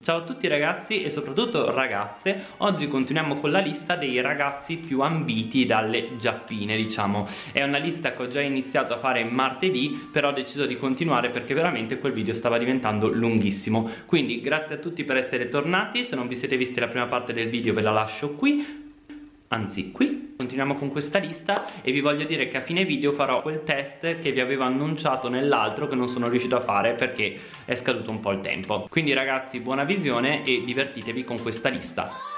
Ciao a tutti ragazzi e soprattutto ragazze, oggi continuiamo con la lista dei ragazzi più ambiti dalle giappine diciamo. È una lista che ho già iniziato a fare martedì però ho deciso di continuare perché veramente quel video stava diventando lunghissimo. Quindi grazie a tutti per essere tornati, se non vi siete visti la prima parte del video ve la lascio qui anzi qui continuiamo con questa lista e vi voglio dire che a fine video farò quel test che vi avevo annunciato nell'altro che non sono riuscito a fare perché è scaduto un po' il tempo. Quindi ragazzi buona visione e divertitevi con questa lista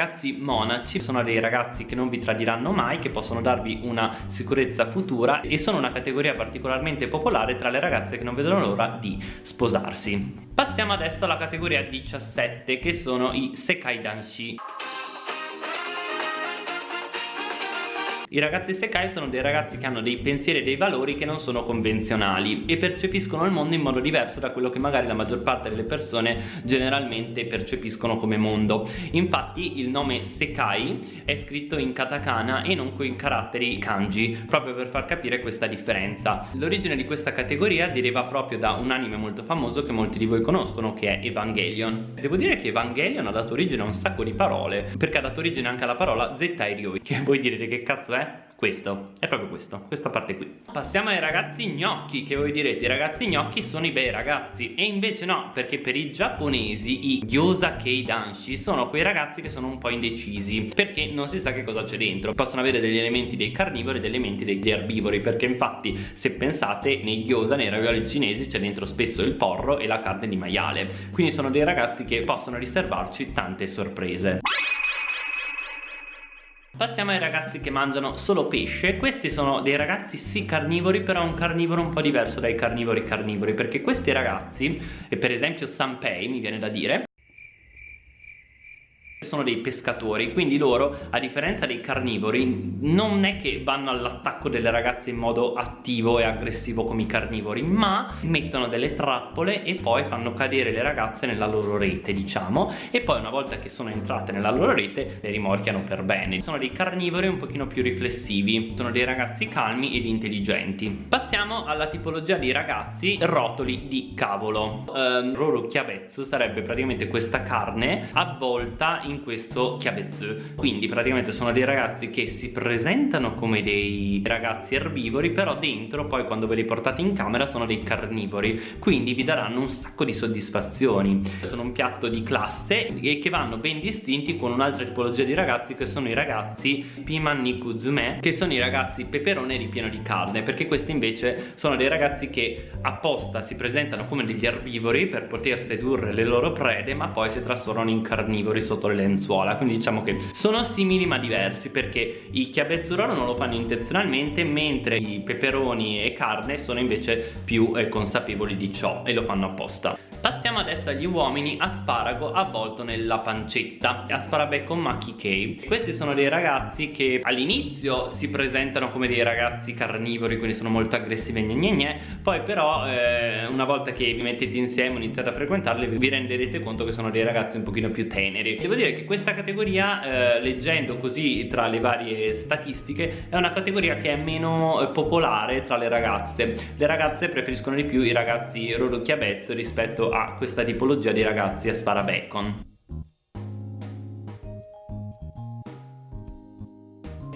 ragazzi monaci sono dei ragazzi che non vi tradiranno mai che possono darvi una sicurezza futura e sono una categoria particolarmente popolare tra le ragazze che non vedono l'ora di sposarsi. Passiamo adesso alla categoria 17 che sono i Sekai Danshi I ragazzi Sekai sono dei ragazzi che hanno dei pensieri e dei valori che non sono convenzionali e percepiscono il mondo in modo diverso da quello che magari la maggior parte delle persone generalmente percepiscono come mondo. Infatti il nome Sekai è scritto in katakana e non con caratteri kanji, proprio per far capire questa differenza. L'origine di questa categoria deriva proprio da un anime molto famoso che molti di voi conoscono, che è Evangelion. Devo dire che Evangelion ha dato origine a un sacco di parole, perché ha dato origine anche alla parola Zeta Ryoi, che voi direte che cazzo è? È? Questo, è proprio questo, questa parte qui. Passiamo ai ragazzi gnocchi, che voi direte I ragazzi gnocchi sono i bei ragazzi E invece no, perché per i giapponesi I gyoza kei danshi sono quei ragazzi che sono un po' indecisi Perché non si sa che cosa c'è dentro. Possono avere degli elementi dei carnivori e degli elementi degli erbivori Perché infatti, se pensate, nei gyoza, nei ravioli cinesi C'è dentro spesso il porro e la carne di maiale. Quindi sono dei ragazzi che possono riservarci tante sorprese Passiamo ai ragazzi che mangiano solo pesce. Questi sono dei ragazzi sì carnivori Però un carnivoro un po' diverso dai carnivori carnivori Perché questi ragazzi, e per esempio Sanpei mi viene da dire sono dei pescatori quindi loro a differenza dei carnivori non è che vanno all'attacco delle ragazze in modo attivo e aggressivo come i carnivori ma mettono delle trappole e poi fanno cadere le ragazze nella loro rete diciamo e poi una volta che sono entrate nella loro rete le rimorchiano per bene. Sono dei carnivori un pochino più riflessivi sono dei ragazzi calmi ed intelligenti. Passiamo alla tipologia di ragazzi rotoli di cavolo. Um, Roro chiavezzo sarebbe praticamente questa carne avvolta in questo chiavezzu quindi praticamente sono dei ragazzi che si presentano come dei ragazzi erbivori però dentro poi quando ve li portate in camera sono dei carnivori. Quindi vi daranno un sacco di soddisfazioni. Sono un piatto di classe e che vanno ben distinti con un'altra tipologia di ragazzi che sono i ragazzi Piman Nikuzume che sono i ragazzi peperone ripieno di carne perché questi invece sono dei ragazzi che apposta si presentano come degli erbivori per poter sedurre le loro prede ma poi si trasformano in carnivori sotto le lenzuola quindi diciamo che sono simili ma diversi perché i chiabezzurolo non lo fanno intenzionalmente mentre i peperoni e carne sono invece più eh, consapevoli di ciò e lo fanno apposta Passiamo adesso agli uomini asparago avvolto nella pancetta. Asparabecco Maki Kei. Questi sono dei ragazzi che all'inizio si presentano come dei ragazzi carnivori Quindi sono molto aggressivi gne gne gne Poi però eh, una volta che vi mettete insieme e iniziate a frequentarli Vi renderete conto che sono dei ragazzi un pochino più teneri. Devo dire che questa categoria eh, leggendo così tra le varie statistiche È una categoria che è meno eh, popolare tra le ragazze. Le ragazze preferiscono di più i ragazzi Roro Chiavezzo rispetto a questa tipologia di ragazzi a sparabacon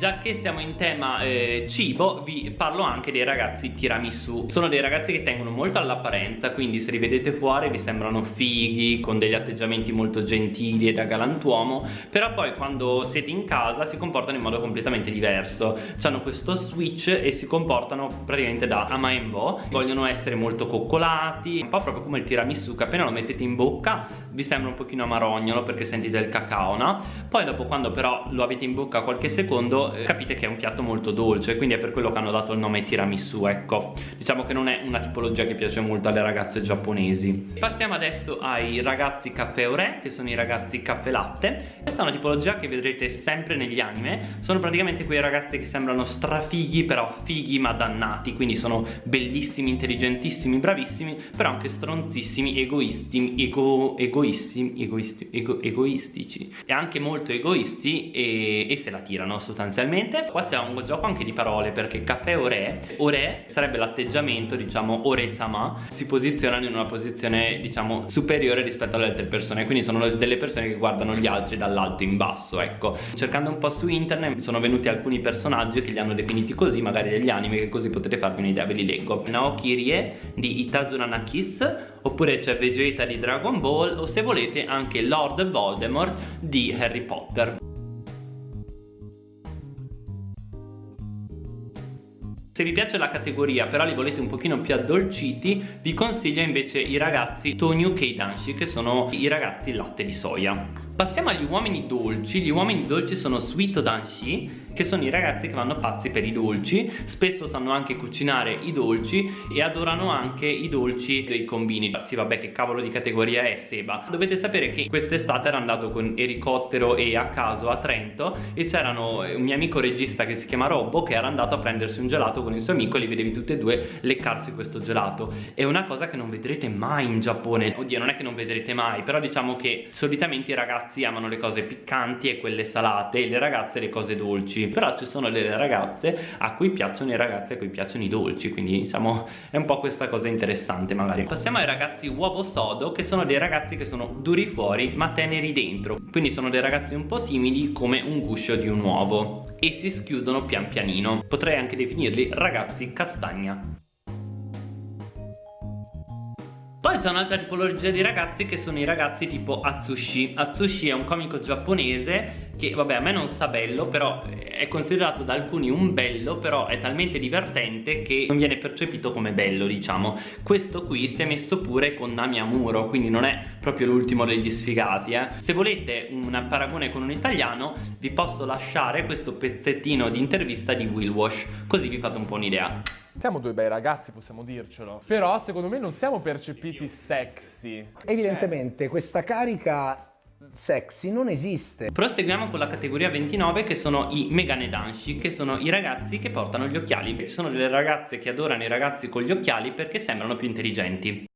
già che siamo in tema eh, cibo vi parlo anche dei ragazzi tiramisù. Sono dei ragazzi che tengono molto all'apparenza quindi se li vedete fuori vi sembrano fighi con degli atteggiamenti molto gentili e da galantuomo però poi quando siete in casa si comportano in modo completamente diverso. Hanno questo switch e si comportano praticamente da amaembo vogliono essere molto coccolati un po' proprio come il tiramisù che appena lo mettete in bocca vi sembra un pochino amarognolo perché sentite il cacao no? poi dopo quando però lo avete in bocca qualche secondo eh, capite che è un piatto molto dolce quindi è per quello che hanno dato il nome tiramisù ecco. Diciamo che non è una tipologia che piace molto alle ragazze giapponesi. Passiamo adesso ai ragazzi caffè ore che sono i ragazzi caffè latte. Questa è una tipologia che vedrete sempre negli anime. Sono praticamente quei ragazzi che sembrano strafighi però fighi ma dannati. Quindi sono bellissimi intelligentissimi bravissimi però anche stronzissimi egoisti ego, egoissimi egoisti, ego, egoistici. E anche molto egoisti e, e se la tirano sostanzialmente sostanzialmente qua siamo un gioco anche di parole perché caffè ore ore sarebbe l'atteggiamento diciamo ore sama. Si posizionano in una posizione diciamo superiore rispetto alle altre persone. Quindi sono delle persone che guardano gli altri dall'alto in basso ecco. Cercando un po' su internet sono venuti alcuni personaggi che li hanno definiti così magari degli anime che così potete farvi un'idea ve li leggo. Naoki Rie di Itazurana Kiss oppure c'è Vegeta di Dragon Ball o se volete anche Lord Voldemort di Harry Potter Se vi piace la categoria però li volete un pochino più addolciti vi consiglio invece i ragazzi Tonyu Keidanshi che sono i ragazzi latte di soia. Passiamo agli uomini dolci, gli uomini dolci sono Suito Danshi che sono i ragazzi che vanno pazzi per i dolci spesso sanno anche cucinare i dolci e adorano anche i dolci dei combini. Sì vabbè che cavolo di categoria è Seba? Dovete sapere che quest'estate ero andato con Ericottero e a caso a Trento e c'erano un mio amico regista che si chiama Robbo che era andato a prendersi un gelato con il suo amico e li vedevi tutti e due leccarsi questo gelato. È una cosa che non vedrete mai in Giappone. Oddio non è che non vedrete mai però diciamo che solitamente i ragazzi amano le cose piccanti e quelle salate e le ragazze le cose dolci dolci però ci sono delle ragazze a cui piacciono i ragazzi a cui piacciono i dolci quindi diciamo è un po' questa cosa interessante magari. Passiamo ai ragazzi uovo sodo che sono dei ragazzi che sono duri fuori ma teneri dentro. Quindi sono dei ragazzi un po' timidi come un guscio di un uovo e si schiudono pian pianino. Potrei anche definirli ragazzi castagna poi c'è un'altra tipologia di ragazzi che sono i ragazzi tipo Atsushi. Atsushi è un comico giapponese che vabbè a me non sa bello però è considerato da alcuni un bello però è talmente divertente che non viene percepito come bello diciamo. Questo qui si è messo pure con Nami Amuro quindi non è proprio l'ultimo degli sfigati eh. se volete un paragone con un italiano vi posso lasciare questo pezzettino di intervista di Will Wash così vi fate un po' un'idea siamo due bei ragazzi, possiamo dircelo. Però secondo me non siamo percepiti sexy. Evidentemente questa carica sexy non esiste. Proseguiamo con la categoria 29 che sono i Megane Danshi che sono i ragazzi che portano gli occhiali. Sono delle ragazze che adorano i ragazzi con gli occhiali perché sembrano più intelligenti.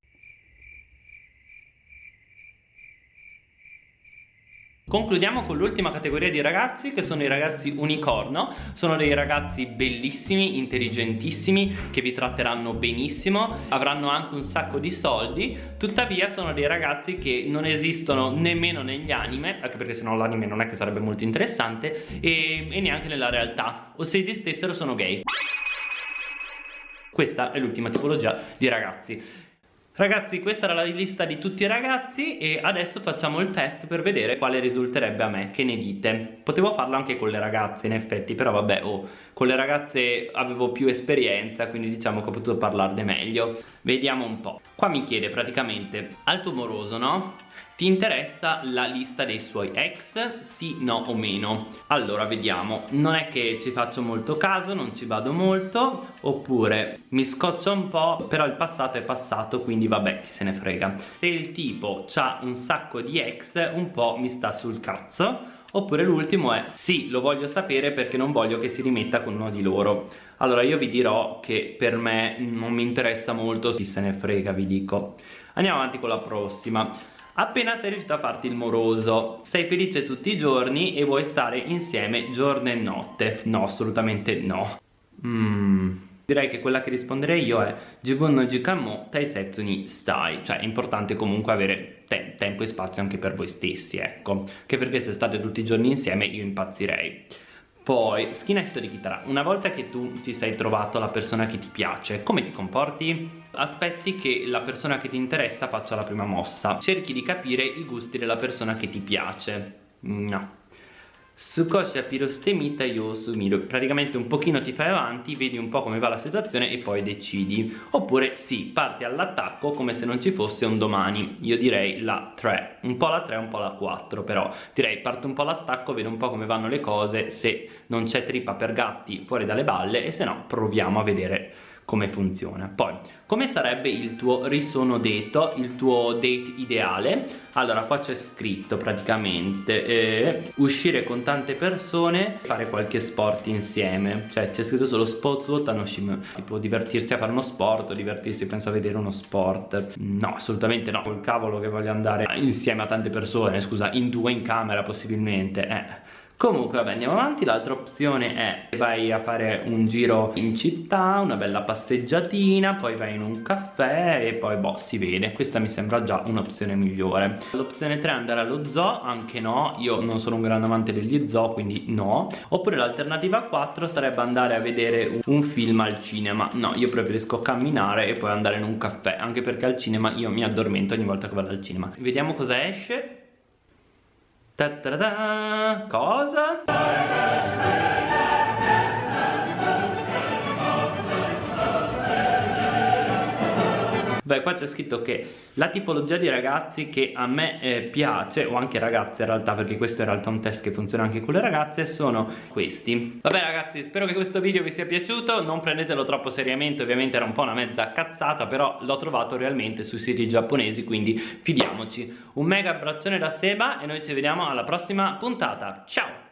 Concludiamo con l'ultima categoria di ragazzi che sono i ragazzi unicorno. Sono dei ragazzi bellissimi, intelligentissimi che vi tratteranno benissimo Avranno anche un sacco di soldi. Tuttavia sono dei ragazzi che non esistono nemmeno negli anime Anche perché sennò l'anime non è che sarebbe molto interessante e, e neanche nella realtà. O se esistessero sono gay. Questa è l'ultima tipologia di ragazzi Ragazzi questa era la lista di tutti i ragazzi e adesso facciamo il test per vedere quale risulterebbe a me, che ne dite? Potevo farlo anche con le ragazze in effetti però vabbè oh, con le ragazze avevo più esperienza quindi diciamo che ho potuto parlarne meglio Vediamo un po' Qua mi chiede praticamente alto moroso no? Ti interessa la lista dei suoi ex? Sì, no o meno? Allora vediamo, non è che ci faccio molto caso, non ci vado molto Oppure mi scoccia un po' però il passato è passato quindi vabbè chi se ne frega. Se il tipo ha un sacco di ex un po' mi sta sul cazzo. Oppure l'ultimo è sì, lo voglio sapere perché non voglio che si rimetta con uno di loro. Allora io vi dirò che per me non mi interessa molto, chi se ne frega vi dico. Andiamo avanti con la prossima Appena sei riuscito a farti il moroso, sei felice tutti i giorni e vuoi stare insieme giorno e notte? No, assolutamente no. Mmm... Direi che quella che risponderei io è Jibun no Jikanmo Taisetsu ni stai Cioè è importante comunque avere te tempo e spazio anche per voi stessi, ecco Che perché se state tutti i giorni insieme io impazzirei poi, skinetto di chitarra, una volta che tu ti sei trovato la persona che ti piace, come ti comporti? Aspetti che la persona che ti interessa faccia la prima mossa, cerchi di capire i gusti della persona che ti piace. No, Sukoshi Apirostemita Yosumiru Praticamente un pochino ti fai avanti, vedi un po' come va la situazione e poi decidi. Oppure sì, parti all'attacco come se non ci fosse un domani. Io direi la 3 Un po' la 3, un po' la 4 Però. Direi parto un po' all'attacco, vedo un po' come vanno le cose Se non c'è trippa per gatti fuori dalle balle E se no proviamo a vedere come funziona. Poi come sarebbe il tuo risono detto il tuo date ideale? Allora qua c'è scritto praticamente eh, uscire con tante persone fare qualche sport insieme. Cioè c'è scritto solo sport tanoshim tipo divertirsi a fare uno sport divertirsi penso a vedere uno sport. No assolutamente no. Col cavolo che voglio andare insieme a tante persone scusa in due in camera possibilmente. Eh Comunque vabbè andiamo avanti, l'altra opzione è vai a fare un giro in città, una bella passeggiatina, poi vai in un caffè e poi boh si vede, questa mi sembra già un'opzione migliore. L'opzione 3 è andare allo zoo, anche no, io non sono un grande amante degli zoo quindi no. Oppure l'alternativa 4 sarebbe andare a vedere un film al cinema, no io preferisco camminare e poi andare in un caffè, anche perché al cinema io mi addormento ogni volta che vado al cinema. Vediamo cosa esce. Ta -ta -ta Cosa? Beh, qua c'è scritto che la tipologia di ragazzi che a me eh, piace, o anche ragazze in realtà, perché questo è in realtà un test che funziona anche con le ragazze, sono questi. Vabbè ragazzi, spero che questo video vi sia piaciuto, non prendetelo troppo seriamente, ovviamente era un po' una mezza cazzata, però l'ho trovato realmente sui siti giapponesi, quindi fidiamoci. Un mega abbraccione da Seba e noi ci vediamo alla prossima puntata. Ciao!